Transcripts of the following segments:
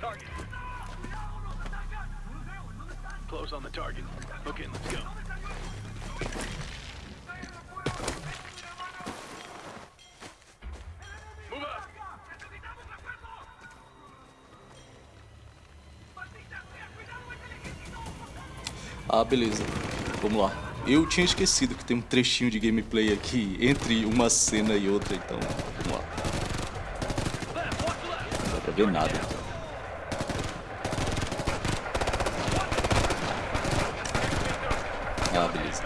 target. Close on the target. Okay, let's go. Ah, beleza. Vamos lá. Eu tinha esquecido que tem um trechinho de gameplay aqui entre uma cena e outra, então vamos lá. Não dá pra ver nada. Ah, beleza.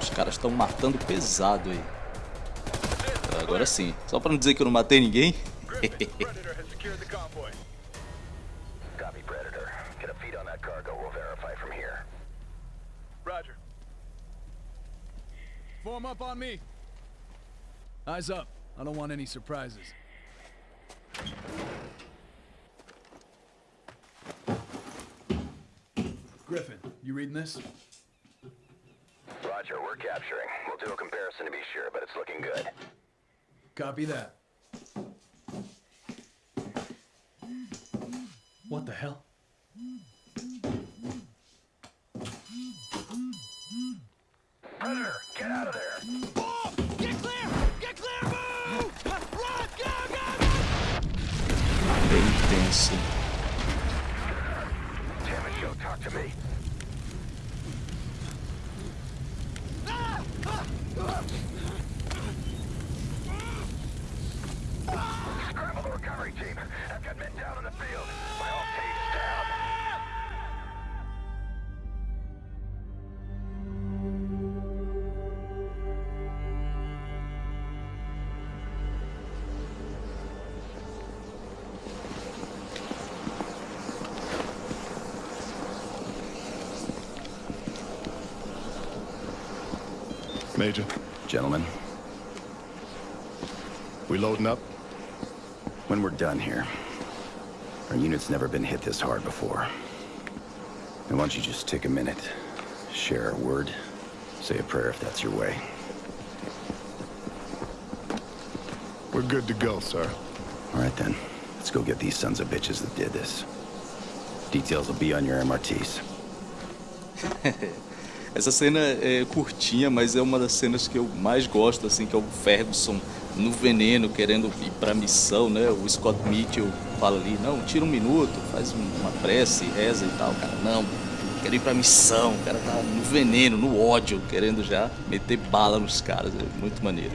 Os caras estão matando pesado aí. Agora sim. Só pra não dizer que eu não matei ninguém. up on me. Eyes up. I don't want any surprises. Griffin, you reading this? Roger, we're capturing. We'll do a comparison to be sure, but it's looking good. Copy that. What the hell? Bem Major, Gentlemen, we loading up? when we're done here, our unit's never been hit this hard before. And why don't you just take a minute, share a word, say a prayer if that's your way. We're good to go, sir. All right then, let's go get these sons of bitches that did this. Details will be on your MRTs. Essa cena é curtinha, mas é uma das cenas que eu mais gosto, assim, que é o Ferguson no veneno, querendo ir pra missão, né? O Scott Mitchell fala ali, não, tira um minuto, faz uma prece, reza e tal. Cara, não, quero ir pra missão. O cara tá no veneno, no ódio, querendo já meter bala nos caras. É muito maneiro.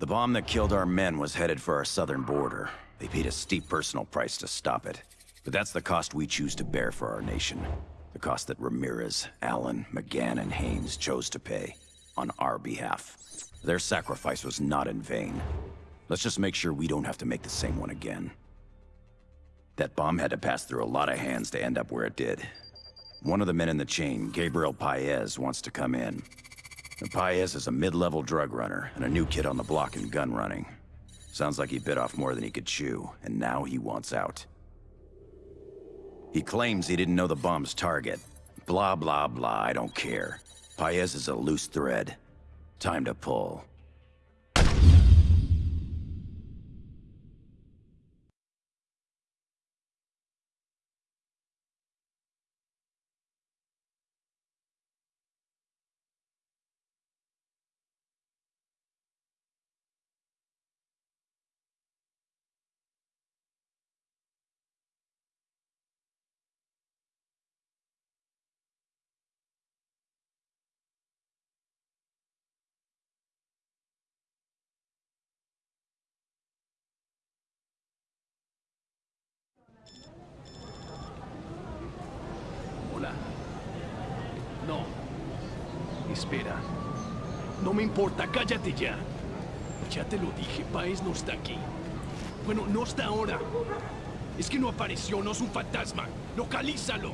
The bomb that killed our men was headed for our southern border. They paid a steep personal price to stop it. But that's the cost we choose to bear for our nation. The cost that Ramirez, Allen, McGann, and Haynes chose to pay on our behalf. Their sacrifice was not in vain. Let's just make sure we don't have to make the same one again. That bomb had to pass through a lot of hands to end up where it did. One of the men in the chain, Gabriel Paez, wants to come in. And Paez is a mid-level drug runner and a new kid on the block in gun running. Sounds like he bit off more than he could chew, and now he wants out. He claims he didn't know the bomb's target. Blah, blah, blah, I don't care. Paez is a loose thread. Time to pull. espera. No me importa, cállate ya. Ya te lo dije, Paez no está aquí. Bueno, no está ahora. Es que no apareció, no es un fantasma. ¡Localízalo!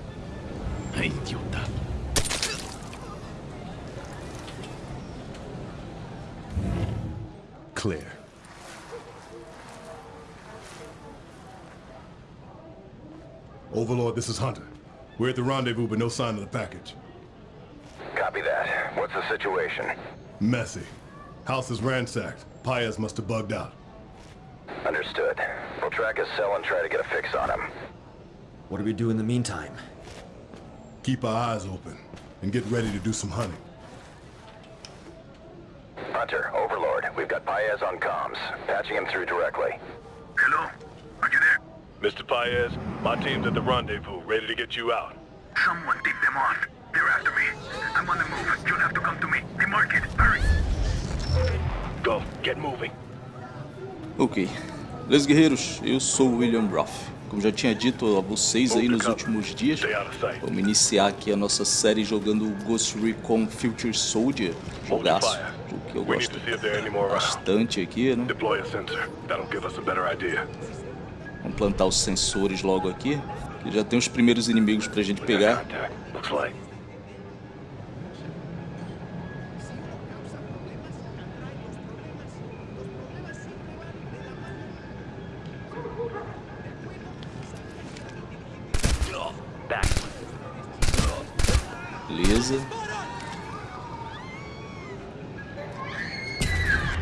¡Ay, idiota! Clear. Overlord, this is Hunter. We're at the rendezvous, but no sign of the package. Copy that. What's the situation? Messy. House is ransacked. Paez must have bugged out. Understood. We'll track his cell and try to get a fix on him. What do we do in the meantime? Keep our eyes open and get ready to do some hunting. Hunter, Overlord, we've got Paez on comms. Patching him through directly. Hello? Are you there? Mr. Paez, my team's at the rendezvous, ready to get you out. Someone tipped them off. They're after me. I'm on the move. You'll have to come to me. They mark it. Hurry. Go, get moving. Ok. Beleza, guerreiros? Eu sou o William Ruff. Como já tinha dito a vocês aí nos últimos dias, vamos iniciar aqui a nossa série jogando Ghost Recon Future Soldier. Jogaço. Jogo que eu gosto bastante aqui, né? Vamos plantar os sensores logo aqui. Que já tem os primeiros inimigos pra gente pegar. Beleza.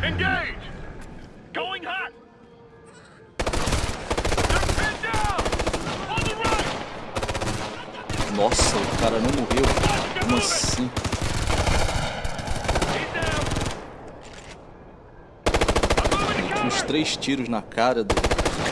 Engage! Going hot! Nossa, o cara não morreu. Como assim? Uns três tiros na cara do.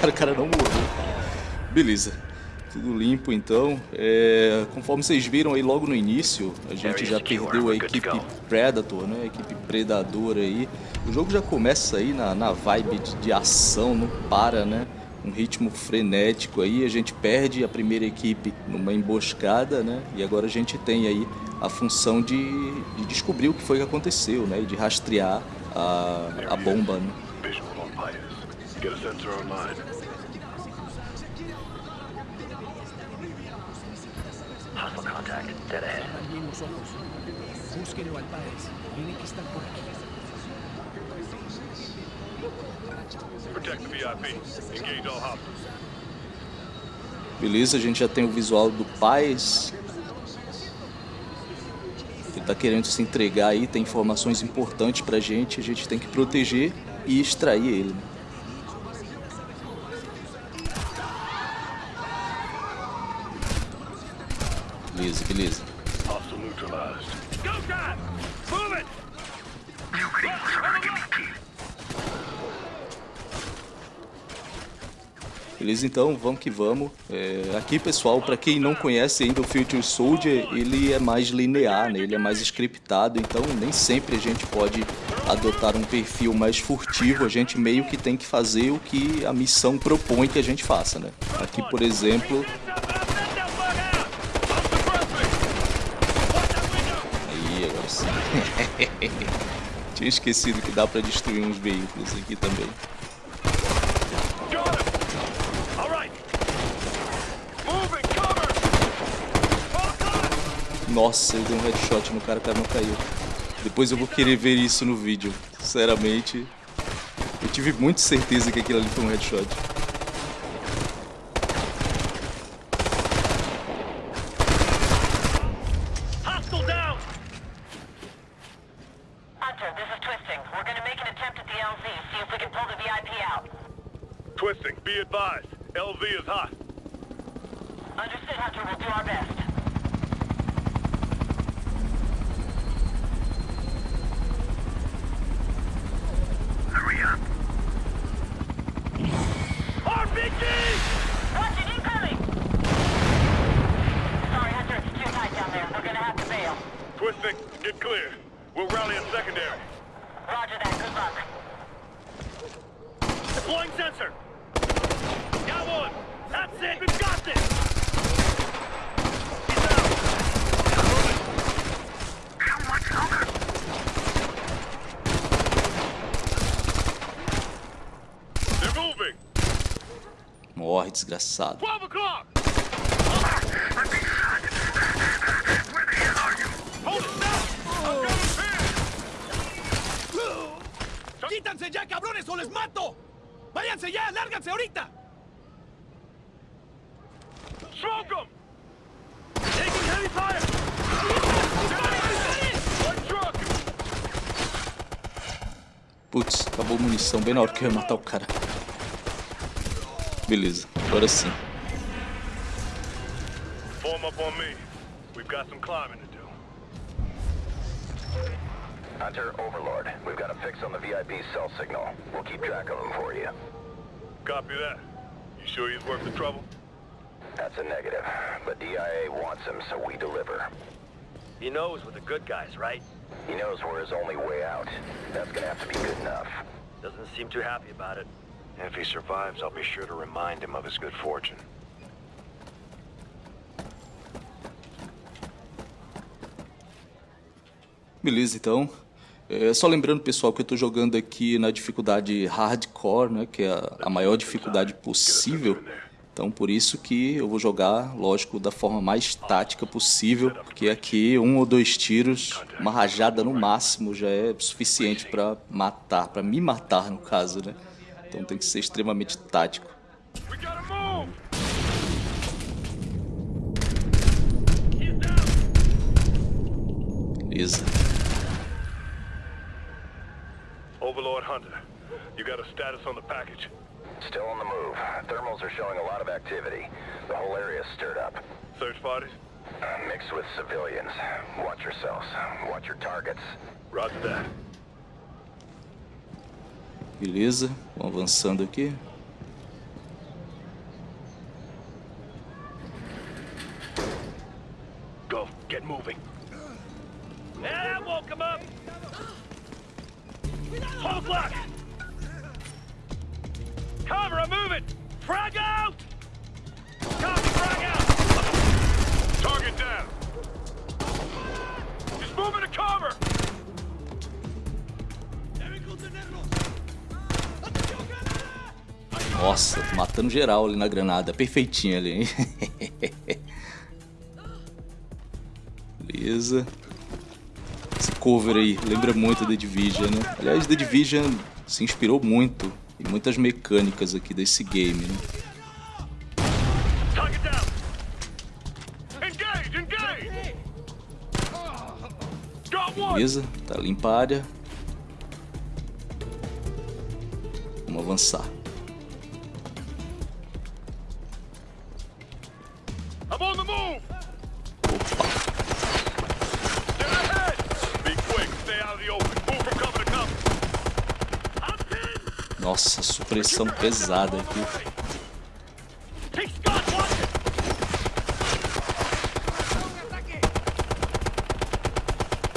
Cara, o cara não morreu. Beleza. Tudo limpo então. É, conforme vocês viram aí logo no início, a gente já perdeu a equipe Predator, né? A equipe Predador aí. O jogo já começa aí na, na vibe de, de ação, não para, né? Um ritmo frenético aí. A gente perde a primeira equipe numa emboscada, né? E agora a gente tem aí a função de, de descobrir o que foi que aconteceu, né? E de rastrear a, a bomba, né? Get a sensor online. Alguien los ojos. Búsquenlo al Páez. Tiene que estar por aquí. Protect the VIP. Engage all hostiles. Beleza, a gente já tem o visual do Paz. Ele tá querendo se entregar aí, tem informações importantes pra gente, a gente tem que proteger e extrair ele. Beleza, beleza. Neutralized. Go! Move it! Beleza, então, vamos que vamos. É, aqui, pessoal, para quem não conhece ainda o Future Soldier, ele é mais linear, né? ele é mais scriptado, então nem sempre a gente pode adotar um perfil mais furtivo, a gente meio que tem que fazer o que a missão propõe que a gente faça, né? Aqui, por exemplo, aí, agora sim. Tinha esquecido que dá para destruir uns veículos aqui também. Nossa, eu dei um headshot no cara, o cara não caiu. Depois eu vou querer ver isso no vídeo. Sinceramente, eu tive muita certeza que aquilo ali foi um headshot. Hostile down! Hunter, this is Twisting. We're gonna make an attempt at the LZ, see if we can pull the VIP out. Twisting, be advised. LV is hot. Understood, Hunter. We'll do our best. Hurry up. RPG! Watch it, incoming! Sorry, Hunter. It's too tight down there. We're gonna have to bail. Twisting, get clear. We'll rally at secondary. Roger that. Good luck. Deploying sensor. Got one. That's it. We've got this. He's out. How much longer? They're moving. Morre, desgraçado. 12 o'clock. I'm being shot. Where the hell are you? Hold it down. I've got him pinned. ¡Quítanse ya, cabrones, o les mato! ¡Váyanse ya! ¡Lárganse ahorita! Smoke them! Taking heavy fire! Putz, acabou a munição bem na hora que eu ia matar o cara. Beleza, agora sim. Form up on me. We've got some climbing to do. Hunter, Overlord, we've got a fix on the VIP cell signal. We'll keep track of him for you. Copy that. You sure he's worth the trouble? That's a negative, but DIA wants him, so we deliver. He knows we're the good guys, right? He knows we're his only way out. That's gonna have to be good enough. Doesn't seem too happy about it. If he survives, I'll be sure to remind him of his good fortune. Beleza, então. É, só lembrando, pessoal, que eu estou jogando aqui na dificuldade hardcore, né, que é a, a maior dificuldade possível. Então, por isso que eu vou jogar, lógico, da forma mais tática possível, porque aqui um ou dois tiros, uma rajada no máximo já é suficiente para matar, para me matar no caso, né? Então tem que ser extremamente tático. We gotta move! Beleza. Overlord Hunter, you got a status on the package? Still on the move. Thermals are showing a lot of activity. The whole area's stirred up. Search parties? Uh, mixed with civilians. Watch yourselves. Watch your targets. Roger that. Beleza, vamos avançando aqui. Go, get moving. Matando geral ali na granada. Perfeitinho ali, hein? Beleza. Esse cover aí lembra muito The Division, né? Aliás, The Division se inspirou muito em muitas mecânicas aqui desse game, né? Beleza, tá limpa a área. Vamos avançar. Nossa, supressão pesada aqui. Take Scott, watch it.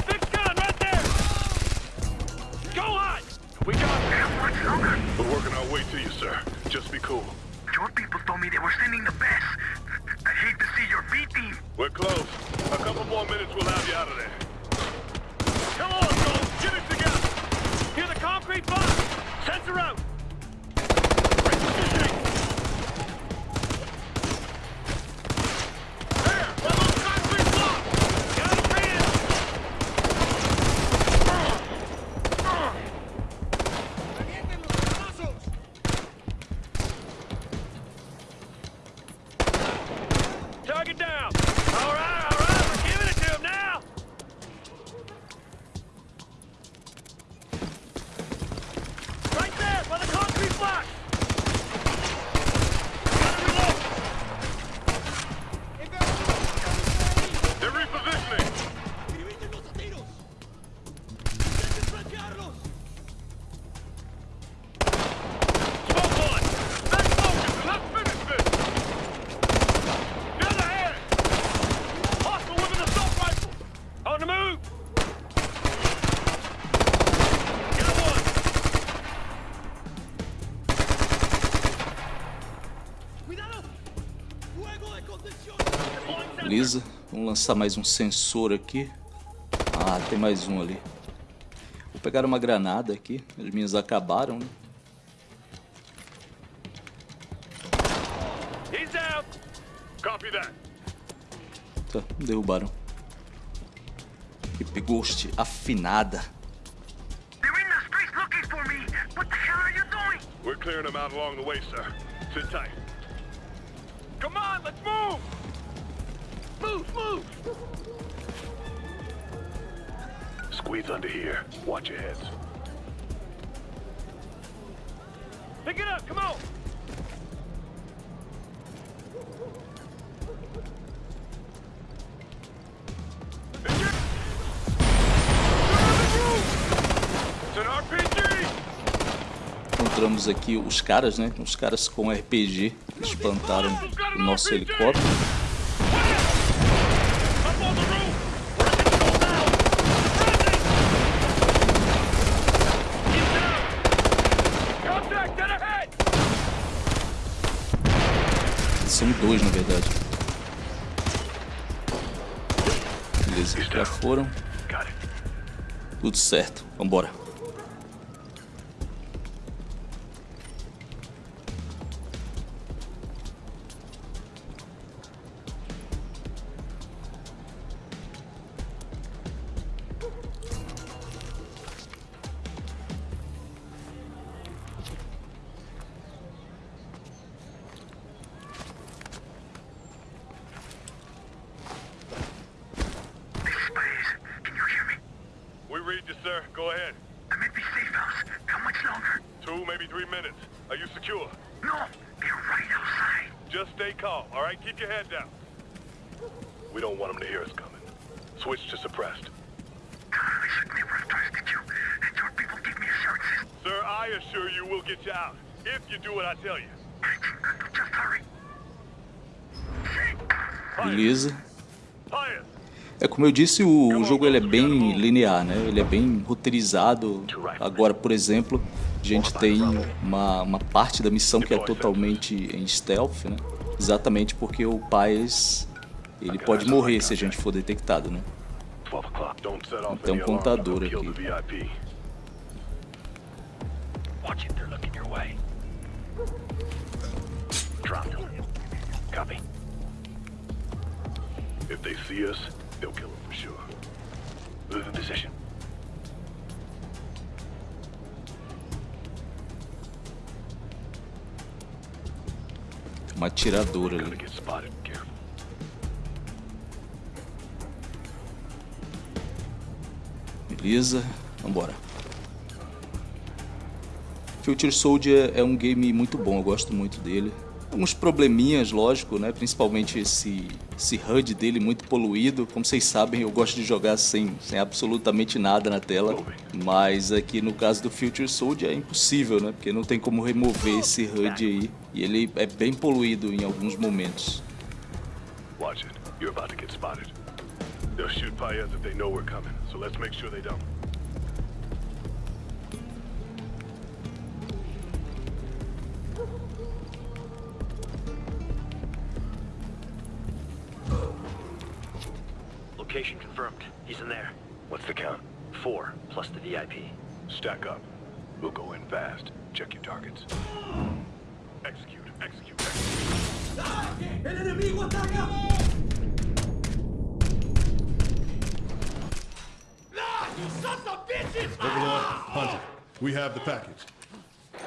Big gun right there. Go on. We got Much longer. We're working our way to you, sir. Just be cool. Your people told me they were sending the best. I hate to see your B team. We're close. A couple more minutes, we'll have you out of there. Come on, Joel. Get it together. Hear the concrete box. Sensor out. Lançar mais um sensor aqui. Ah, tem mais um ali. Vou pegar uma granada aqui, as minhas acabaram, né? He's down. Copy that. Tá, derrubaram. Equipe Ghost afinada. They're in the streets looking for me. What the hell are you doing? We're clearing them out along the way, sir. Sit tight. Come on, let's move! Move, move! Squeeze under here. Watch your heads. Pick it up, come on! It's an RPG! Encontramos aqui os caras, né? Os caras com RPG que espantaram o nosso helicóptero. Up on the roof! We're getting down! Keep down! Contact dead ahead! São dois, na verdade. Beleza, já foram. Tudo certo. Vambora. Secure? No, they're right outside. Just stay calm, all right? Keep your head down. We don't want them to hear us coming. Switch to suppressed. I should never have trusted you. And your people give me assurances. Sir, I assure you we'll get you out. If you do what I tell you. Just hurry. Beleza. É como eu disse, o, o jogo ele é bem linear, né? Ele é bem roteirizado. Agora, por exemplo, a gente tem uma, uma parte da missão que é totalmente em stealth, né? Exatamente porque o Paes ele pode morrer se a gente for detectado, né? 12 o'clock. Don't set off Tem um contador aqui. the VIP. Watch it, they're looking your way. Drop them. Copy. If they see us, they'll kill them for sure. Move in position. Uma atiradora Gonna ali. Beleza, vambora. Future Soldier é um game muito bom, eu gosto muito dele. Alguns probleminhas, lógico, né? Principalmente esse, esse HUD dele muito poluído. Como vocês sabem, eu gosto de jogar sem, sem absolutamente nada na tela. Mas aqui no caso do Future Soldier é impossível, né? Porque não tem como remover esse HUD aí. E ele é bem poluído em alguns momentos. Watch it. You're about to get spotted. They'll shoot Paez if they know we're coming, so let's make sure they don't. Location confirmed. He's in there. What's the count? Four, plus the VIP. Stack up. We'll go in fast. Check your targets. Execute, execute, execute. Overlord, Hunter, we have the package.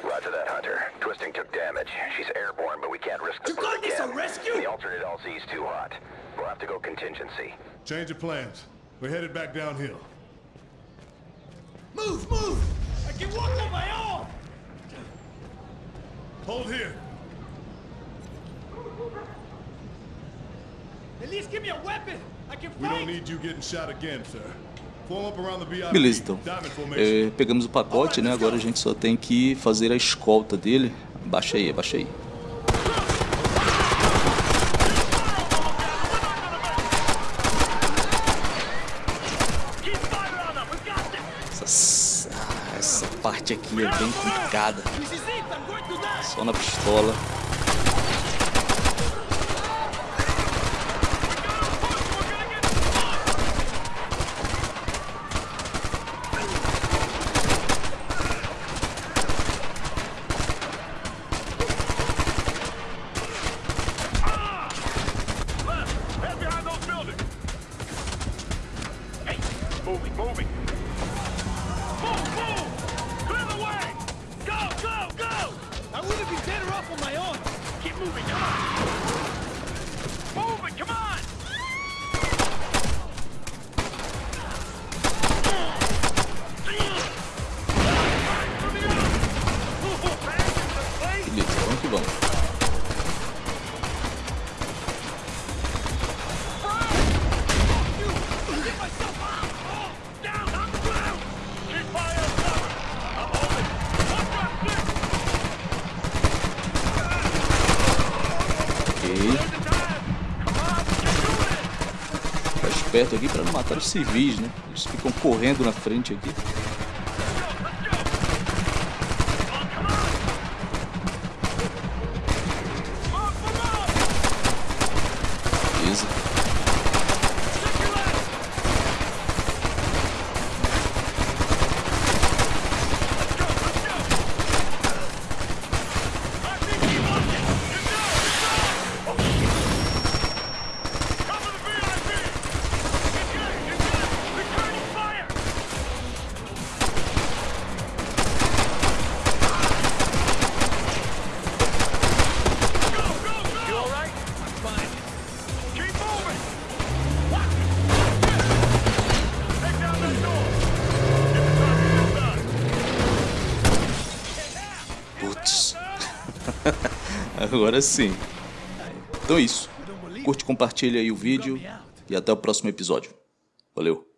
Roger that, Hunter. Twisting took damage. She's airborne, but we can't risk the bird again. A rescue? The alternate LZ is too hot. We'll have to go contingency. Change of plans. We're headed back downhill. Move, move! I can walk on my own! Hold here. At least give me a weapon! I can We fight! don't need you getting shot again, sir. Form up around the VIP. Beleza, então. É, pegamos o pacote, né? Agora a gente só tem que fazer a escolta dele. Baixa aí, abaixa aí. Keep fire on them. We've got this. Essa, ah, essa é bem complicada. Só na pistola. Moving, moving. moving on. Perto aqui para não matar os civis, né? Eles ficam correndo na frente aqui. Agora sim. Então é isso. Curte, compartilha aí o vídeo e até o próximo episódio. Valeu.